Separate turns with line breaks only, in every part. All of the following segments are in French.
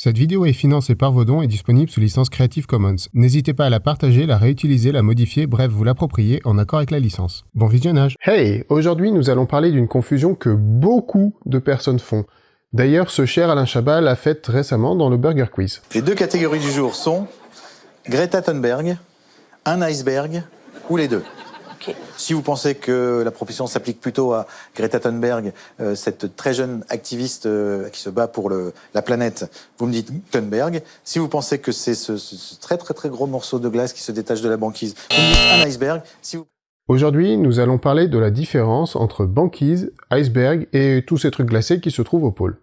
Cette vidéo est financée par vos dons et disponible sous licence Creative Commons. N'hésitez pas à la partager, la réutiliser, la modifier, bref, vous l'approprier en accord avec la licence. Bon visionnage Hey Aujourd'hui, nous allons parler d'une confusion que beaucoup de personnes font. D'ailleurs, ce cher Alain Chabat l'a faite récemment dans le Burger Quiz.
Les deux catégories du jour sont Greta Thunberg, un iceberg ou les deux? Si vous pensez que la proposition s'applique plutôt à Greta Thunberg, euh, cette très jeune activiste euh, qui se bat pour la planète, vous me dites Thunberg. Si vous pensez que c'est ce, très très très gros morceau de glace qui se détache de la banquise, vous me dites un iceberg.
Aujourd'hui, nous allons parler de la différence entre banquise, iceberg et tous ces trucs glacés qui se trouvent au pôle.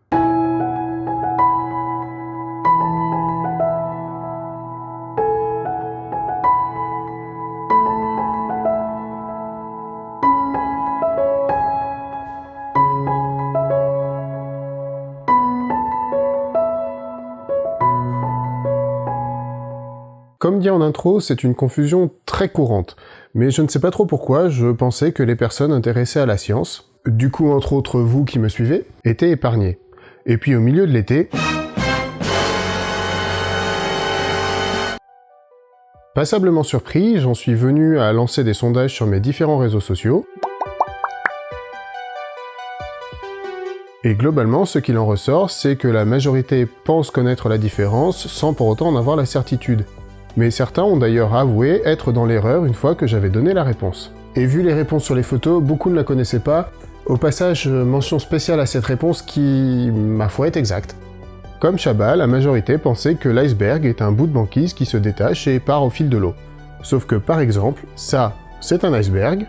En intro, c'est une confusion très courante, mais je ne sais pas trop pourquoi, je pensais que les personnes intéressées à la science, du coup entre autres vous qui me suivez, étaient épargnées. Et puis au milieu de l'été... Passablement surpris, j'en suis venu à lancer des sondages sur mes différents réseaux sociaux, Et globalement, ce qu'il en ressort, c'est que la majorité pense connaître la différence sans pour autant en avoir la certitude mais certains ont d'ailleurs avoué être dans l'erreur une fois que j'avais donné la réponse. Et vu les réponses sur les photos, beaucoup ne la connaissaient pas. Au passage, mention spéciale à cette réponse qui, ma foi, est exacte. Comme Chabat, la majorité pensait que l'iceberg est un bout de banquise qui se détache et part au fil de l'eau. Sauf que, par exemple, ça, c'est un iceberg.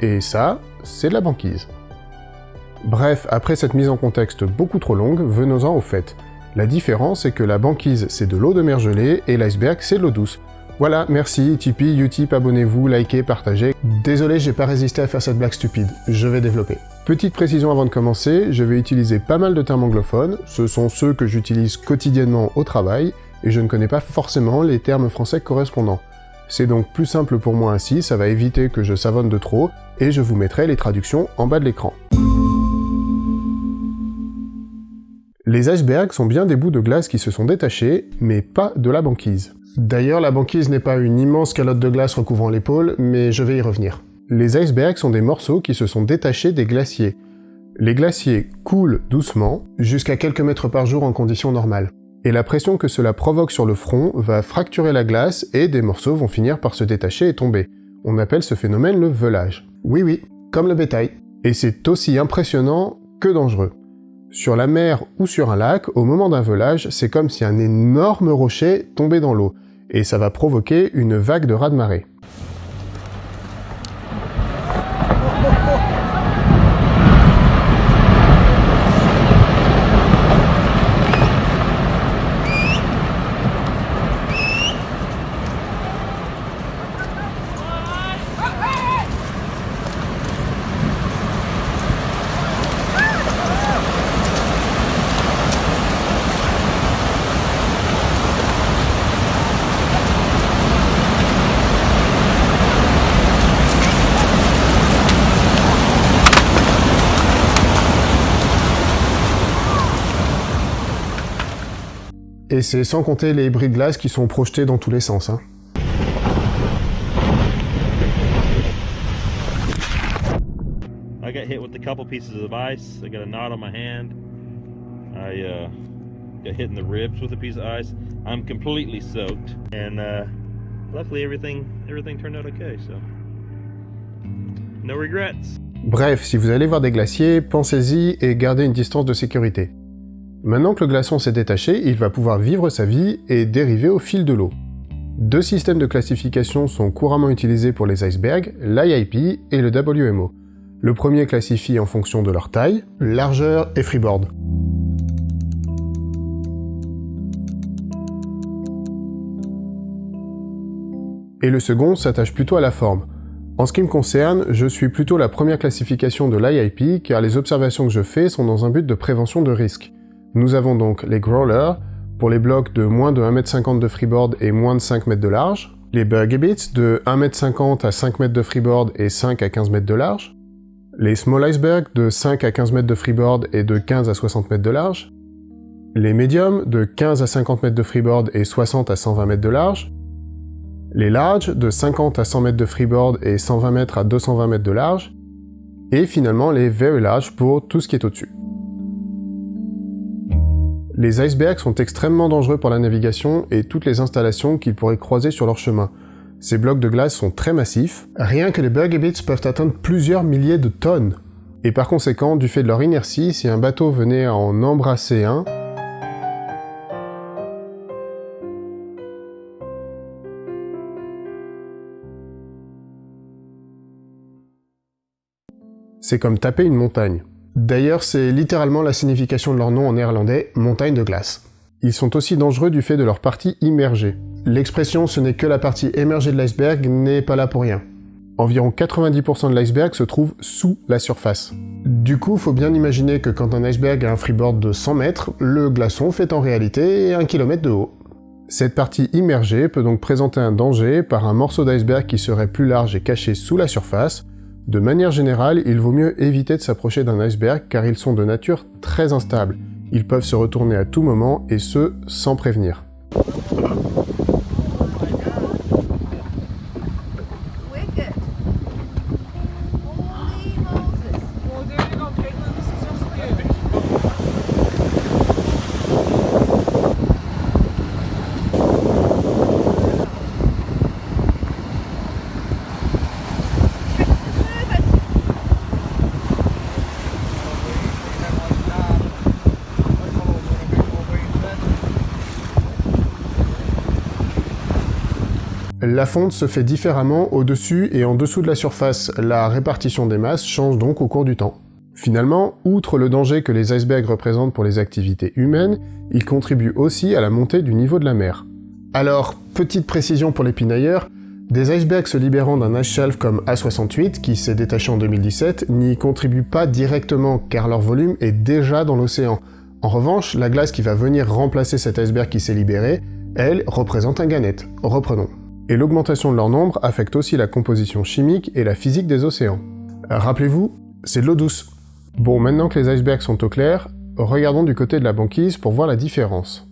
Et ça, c'est de la banquise. Bref, après cette mise en contexte beaucoup trop longue, venons-en au fait. La différence est que la banquise c'est de l'eau de mer gelée et l'iceberg c'est de l'eau douce. Voilà, merci, Tipeee, Utip, abonnez-vous, likez, partagez. Désolé, j'ai pas résisté à faire cette blague stupide, je vais développer. Petite précision avant de commencer, je vais utiliser pas mal de termes anglophones, ce sont ceux que j'utilise quotidiennement au travail, et je ne connais pas forcément les termes français correspondants. C'est donc plus simple pour moi ainsi, ça va éviter que je savonne de trop, et je vous mettrai les traductions en bas de l'écran. Les icebergs sont bien des bouts de glace qui se sont détachés, mais pas de la banquise. D'ailleurs, la banquise n'est pas une immense calotte de glace recouvrant l'épaule, mais je vais y revenir. Les icebergs sont des morceaux qui se sont détachés des glaciers. Les glaciers coulent doucement, jusqu'à quelques mètres par jour en conditions normales. Et la pression que cela provoque sur le front va fracturer la glace et des morceaux vont finir par se détacher et tomber. On appelle ce phénomène le velage. Oui oui, comme le bétail. Et c'est aussi impressionnant que dangereux. Sur la mer ou sur un lac, au moment d'un velage, c'est comme si un énorme rocher tombait dans l'eau, et ça va provoquer une vague de raz-de-marée. Et c'est sans compter les bris de glace qui sont projetés dans tous les sens. Hein. I got hit with a couple pieces of ice. I got a knot on my hand. I uh, got hit in the ribs with a piece of ice. I'm completely soaked, and uh, luckily everything everything turned out okay. So no regrets. Bref, si vous allez voir des glaciers, pensez-y et gardez une distance de sécurité. Maintenant que le glaçon s'est détaché, il va pouvoir vivre sa vie et dériver au fil de l'eau. Deux systèmes de classification sont couramment utilisés pour les icebergs, l'IIP et le WMO. Le premier classifie en fonction de leur taille, largeur et freeboard. Et le second s'attache plutôt à la forme. En ce qui me concerne, je suis plutôt la première classification de l'IIP car les observations que je fais sont dans un but de prévention de risque. Nous avons donc les growlers, pour les blocs de moins de 1m50 de freeboard et moins de 5 mètres de large, les buggy de 1m50 à 5 mètres de freeboard et 5 à 15 mètres de large, les small icebergs de 5 à 15 mètres de freeboard et de 15 à 60 mètres de large, les mediums de 15 à 50 mètres de freeboard et 60 à 120 mètres de large, les larges de 50 à 100 mètres de freeboard et 120 mètres à 220 mètres de large, et finalement les very large pour tout ce qui est au-dessus. Les icebergs sont extrêmement dangereux pour la navigation et toutes les installations qu'ils pourraient croiser sur leur chemin. Ces blocs de glace sont très massifs, rien que les bits peuvent atteindre plusieurs milliers de tonnes. Et par conséquent, du fait de leur inertie, si un bateau venait à en embrasser un, c'est comme taper une montagne. D'ailleurs, c'est littéralement la signification de leur nom en néerlandais, montagne de glace. Ils sont aussi dangereux du fait de leur partie immergée. L'expression « ce n'est que la partie émergée de l'iceberg » n'est pas là pour rien. Environ 90% de l'iceberg se trouve sous la surface. Du coup, faut bien imaginer que quand un iceberg a un freeboard de 100 mètres, le glaçon fait en réalité 1 km de haut. Cette partie immergée peut donc présenter un danger par un morceau d'iceberg qui serait plus large et caché sous la surface, de manière générale, il vaut mieux éviter de s'approcher d'un iceberg car ils sont de nature très instable. Ils peuvent se retourner à tout moment et ce, sans prévenir. La fonte se fait différemment au-dessus et en dessous de la surface, la répartition des masses change donc au cours du temps. Finalement, outre le danger que les icebergs représentent pour les activités humaines, ils contribuent aussi à la montée du niveau de la mer. Alors, petite précision pour les pinailleurs, des icebergs se libérant d'un ice shelf comme A68, qui s'est détaché en 2017, n'y contribuent pas directement car leur volume est déjà dans l'océan. En revanche, la glace qui va venir remplacer cet iceberg qui s'est libéré, elle, représente un ganette. Reprenons et l'augmentation de leur nombre affecte aussi la composition chimique et la physique des océans. Rappelez-vous, c'est de l'eau douce. Bon, maintenant que les icebergs sont au clair, regardons du côté de la banquise pour voir la différence.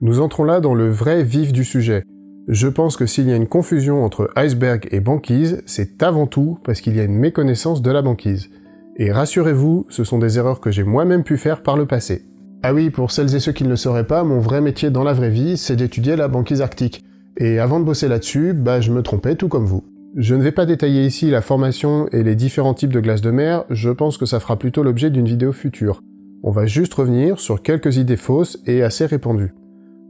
Nous entrons là dans le vrai vif du sujet. Je pense que s'il y a une confusion entre iceberg et banquise, c'est avant tout parce qu'il y a une méconnaissance de la banquise. Et rassurez-vous, ce sont des erreurs que j'ai moi-même pu faire par le passé. Ah oui, pour celles et ceux qui ne le sauraient pas, mon vrai métier dans la vraie vie, c'est d'étudier la banquise arctique. Et avant de bosser là-dessus, bah je me trompais tout comme vous. Je ne vais pas détailler ici la formation et les différents types de glace de mer, je pense que ça fera plutôt l'objet d'une vidéo future. On va juste revenir sur quelques idées fausses et assez répandues.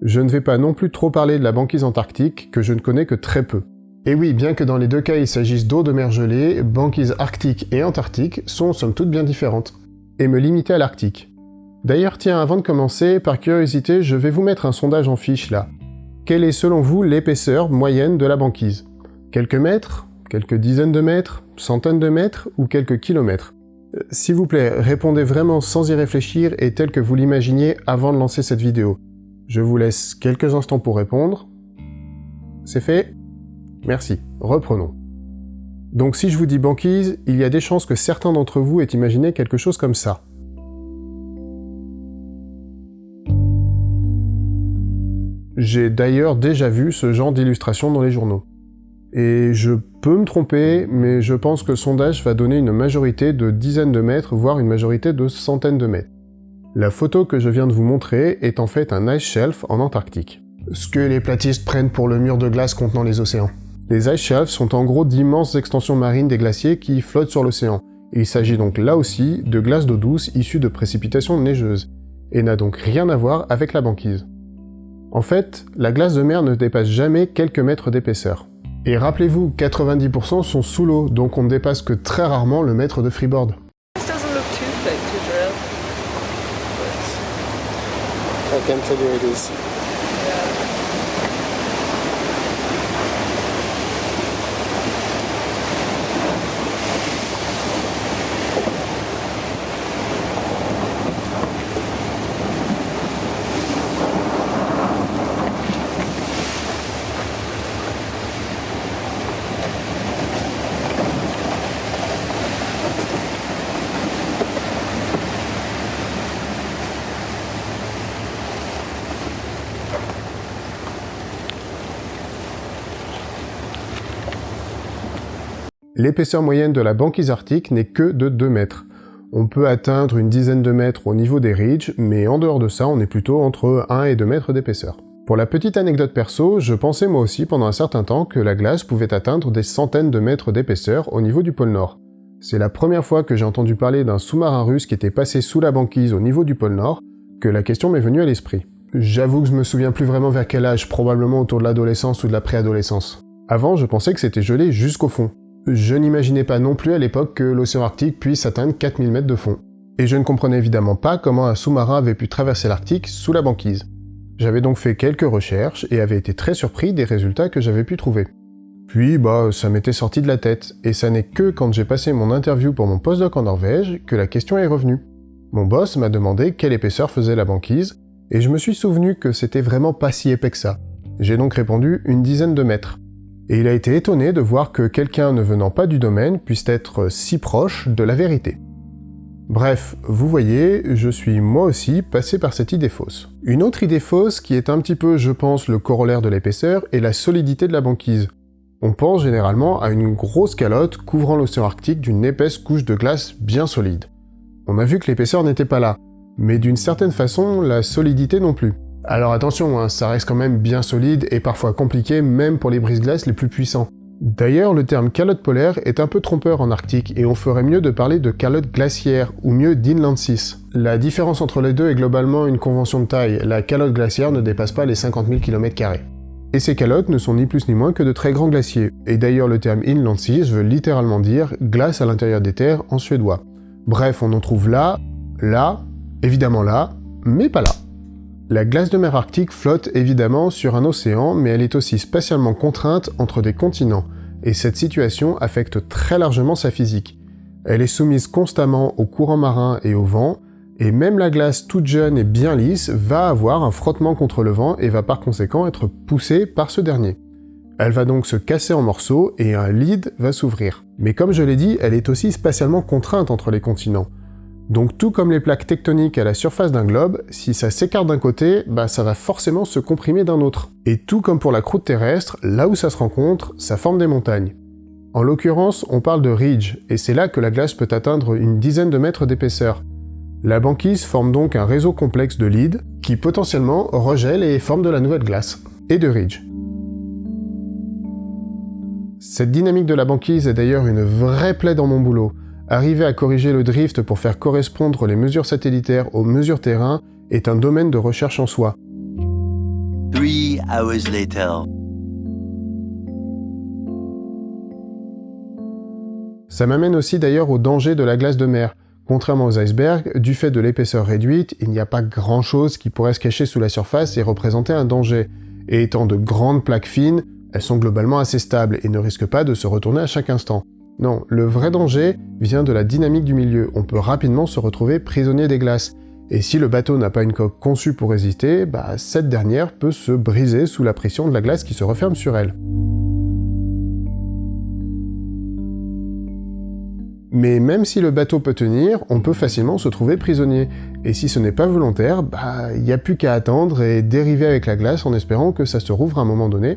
Je ne vais pas non plus trop parler de la banquise antarctique, que je ne connais que très peu. Et oui, bien que dans les deux cas il s'agisse d'eau de mer gelée, banquise arctique et antarctique sont somme toute bien différentes. Et me limiter à l'Arctique. D'ailleurs, tiens, avant de commencer, par curiosité, je vais vous mettre un sondage en fiche là. Quelle est selon vous l'épaisseur moyenne de la banquise? Quelques mètres Quelques dizaines de mètres Centaines de mètres Ou quelques kilomètres? Euh, S'il vous plaît, répondez vraiment sans y réfléchir et tel que vous l'imaginiez avant de lancer cette vidéo. Je vous laisse quelques instants pour répondre. C'est fait? Merci. Reprenons. Donc si je vous dis banquise, il y a des chances que certains d'entre vous aient imaginé quelque chose comme ça. J'ai d'ailleurs déjà vu ce genre d'illustration dans les journaux. Et je peux me tromper, mais je pense que le sondage va donner une majorité de dizaines de mètres, voire une majorité de centaines de mètres. La photo que je viens de vous montrer est en fait un ice shelf en Antarctique. Ce que les platistes prennent pour le mur de glace contenant les océans. Les ice shelves sont en gros d'immenses extensions marines des glaciers qui flottent sur l'océan. Il s'agit donc là aussi de glace d'eau douce issue de précipitations neigeuses, et n'a donc rien à voir avec la banquise. En fait, la glace de mer ne dépasse jamais quelques mètres d'épaisseur. Et rappelez-vous, 90% sont sous l'eau, donc on ne dépasse que très rarement le mètre de freeboard. L'épaisseur moyenne de la banquise arctique n'est que de 2 mètres. On peut atteindre une dizaine de mètres au niveau des ridges, mais en dehors de ça, on est plutôt entre 1 et 2 mètres d'épaisseur. Pour la petite anecdote perso, je pensais moi aussi pendant un certain temps que la glace pouvait atteindre des centaines de mètres d'épaisseur au niveau du pôle Nord. C'est la première fois que j'ai entendu parler d'un sous-marin russe qui était passé sous la banquise au niveau du pôle Nord que la question m'est venue à l'esprit. J'avoue que je me souviens plus vraiment vers quel âge, probablement autour de l'adolescence ou de la préadolescence. Avant, je pensais que c'était gelé jusqu'au fond. Je n'imaginais pas non plus à l'époque que l'océan Arctique puisse atteindre 4000 mètres de fond. Et je ne comprenais évidemment pas comment un sous-marin avait pu traverser l'Arctique sous la banquise. J'avais donc fait quelques recherches et avais été très surpris des résultats que j'avais pu trouver. Puis, bah, ça m'était sorti de la tête, et ça n'est que quand j'ai passé mon interview pour mon postdoc en Norvège que la question est revenue. Mon boss m'a demandé quelle épaisseur faisait la banquise, et je me suis souvenu que c'était vraiment pas si épais que ça. J'ai donc répondu une dizaine de mètres. Et il a été étonné de voir que quelqu'un ne venant pas du domaine puisse être si proche de la vérité. Bref, vous voyez, je suis moi aussi passé par cette idée fausse. Une autre idée fausse, qui est un petit peu, je pense, le corollaire de l'épaisseur, est la solidité de la banquise. On pense généralement à une grosse calotte couvrant l'océan Arctique d'une épaisse couche de glace bien solide. On a vu que l'épaisseur n'était pas là, mais d'une certaine façon, la solidité non plus. Alors attention, hein, ça reste quand même bien solide et parfois compliqué même pour les brise-glaces les plus puissants. D'ailleurs, le terme calotte polaire est un peu trompeur en Arctique et on ferait mieux de parler de calotte glaciaire ou mieux d'inland sea. La différence entre les deux est globalement une convention de taille, la calotte glaciaire ne dépasse pas les 50 000 km. Et ces calottes ne sont ni plus ni moins que de très grands glaciers, et d'ailleurs le terme inland sea veut littéralement dire glace à l'intérieur des terres en suédois. Bref, on en trouve là, là, évidemment là, mais pas là. La glace de mer Arctique flotte évidemment sur un océan, mais elle est aussi spatialement contrainte entre des continents, et cette situation affecte très largement sa physique. Elle est soumise constamment aux courants marins et au vent, et même la glace toute jeune et bien lisse va avoir un frottement contre le vent et va par conséquent être poussée par ce dernier. Elle va donc se casser en morceaux et un lead va s'ouvrir. Mais comme je l'ai dit, elle est aussi spatialement contrainte entre les continents. Donc tout comme les plaques tectoniques à la surface d'un globe, si ça s'écarte d'un côté, bah ça va forcément se comprimer d'un autre. Et tout comme pour la croûte terrestre, là où ça se rencontre, ça forme des montagnes. En l'occurrence, on parle de ridge, et c'est là que la glace peut atteindre une dizaine de mètres d'épaisseur. La banquise forme donc un réseau complexe de leads, qui potentiellement regèle et forme de la nouvelle glace, et de ridge. Cette dynamique de la banquise est d'ailleurs une vraie plaie dans mon boulot, Arriver à corriger le drift pour faire correspondre les mesures satellitaires aux mesures terrain est un domaine de recherche en soi. Ça m'amène aussi d'ailleurs au danger de la glace de mer. Contrairement aux icebergs, du fait de l'épaisseur réduite, il n'y a pas grand-chose qui pourrait se cacher sous la surface et représenter un danger. Et étant de grandes plaques fines, elles sont globalement assez stables et ne risquent pas de se retourner à chaque instant. Non, le vrai danger vient de la dynamique du milieu. On peut rapidement se retrouver prisonnier des glaces. Et si le bateau n'a pas une coque conçue pour résister, bah, cette dernière peut se briser sous la pression de la glace qui se referme sur elle. Mais même si le bateau peut tenir, on peut facilement se trouver prisonnier. Et si ce n'est pas volontaire, bah, il n'y a plus qu'à attendre et dériver avec la glace en espérant que ça se rouvre à un moment donné,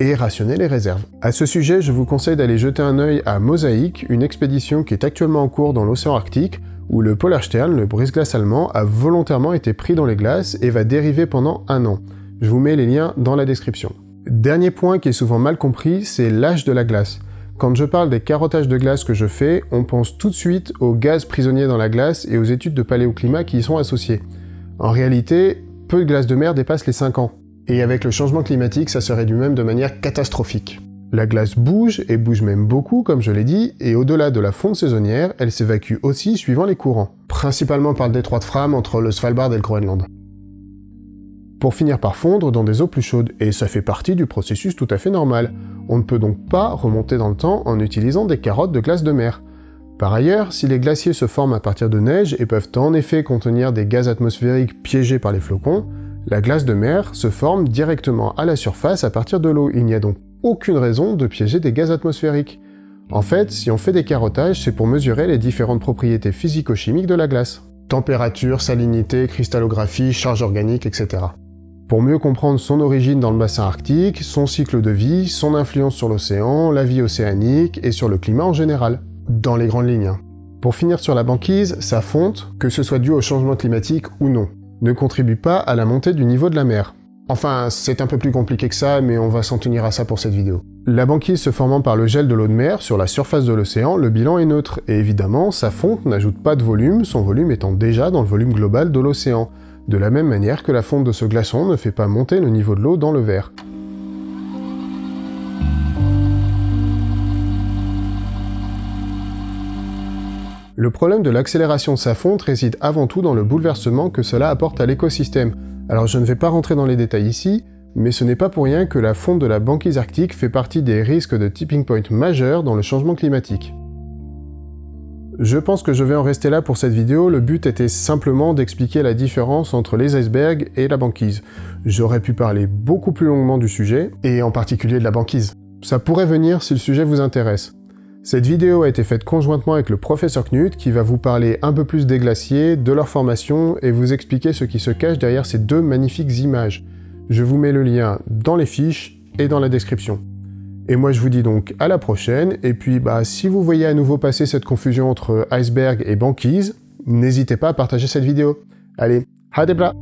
et rationner les réserves. À ce sujet, je vous conseille d'aller jeter un œil à Mosaïque, une expédition qui est actuellement en cours dans l'océan Arctique, où le Polarstern, le brise-glace allemand, a volontairement été pris dans les glaces et va dériver pendant un an. Je vous mets les liens dans la description. Dernier point qui est souvent mal compris, c'est l'âge de la glace. Quand je parle des carottages de glace que je fais, on pense tout de suite aux gaz prisonniers dans la glace et aux études de paléoclimat qui y sont associées. En réalité, peu de glace de mer dépassent les 5 ans. Et avec le changement climatique, ça se réduit même de manière catastrophique. La glace bouge, et bouge même beaucoup, comme je l'ai dit, et au-delà de la fonte saisonnière, elle s'évacue aussi suivant les courants, principalement par le détroit de Fram entre le Svalbard et le Groenland. Pour finir par fondre dans des eaux plus chaudes, et ça fait partie du processus tout à fait normal. On ne peut donc pas remonter dans le temps en utilisant des carottes de glace de mer. Par ailleurs, si les glaciers se forment à partir de neige et peuvent en effet contenir des gaz atmosphériques piégés par les flocons, la glace de mer se forme directement à la surface à partir de l'eau, il n'y a donc aucune raison de piéger des gaz atmosphériques. En fait, si on fait des carottages, c'est pour mesurer les différentes propriétés physico-chimiques de la glace. Température, salinité, cristallographie, charge organique, etc. pour mieux comprendre son origine dans le bassin arctique, son cycle de vie, son influence sur l'océan, la vie océanique et sur le climat en général, dans les grandes lignes. Pour finir sur la banquise, sa fonte, que ce soit dû au changement climatique ou non, ne contribue pas à la montée du niveau de la mer. Enfin, c'est un peu plus compliqué que ça, mais on va s'en tenir à ça pour cette vidéo. La banquise se formant par le gel de l'eau de mer sur la surface de l'océan, le bilan est neutre, et évidemment, sa fonte n'ajoute pas de volume, son volume étant déjà dans le volume global de l'océan, de la même manière que la fonte de ce glaçon ne fait pas monter le niveau de l'eau dans le verre. Le problème de l'accélération de sa fonte réside avant tout dans le bouleversement que cela apporte à l'écosystème, alors je ne vais pas rentrer dans les détails ici, mais ce n'est pas pour rien que la fonte de la banquise arctique fait partie des risques de tipping point majeurs dans le changement climatique. Je pense que je vais en rester là pour cette vidéo, le but était simplement d'expliquer la différence entre les icebergs et la banquise. J'aurais pu parler beaucoup plus longuement du sujet, et en particulier de la banquise. Ça pourrait venir si le sujet vous intéresse. Cette vidéo a été faite conjointement avec le professeur Knut qui va vous parler un peu plus des glaciers, de leur formation et vous expliquer ce qui se cache derrière ces deux magnifiques images. Je vous mets le lien dans les fiches et dans la description. Et moi je vous dis donc à la prochaine, et puis bah si vous voyez à nouveau passer cette confusion entre iceberg et banquise, n'hésitez pas à partager cette vidéo. Allez, hadebra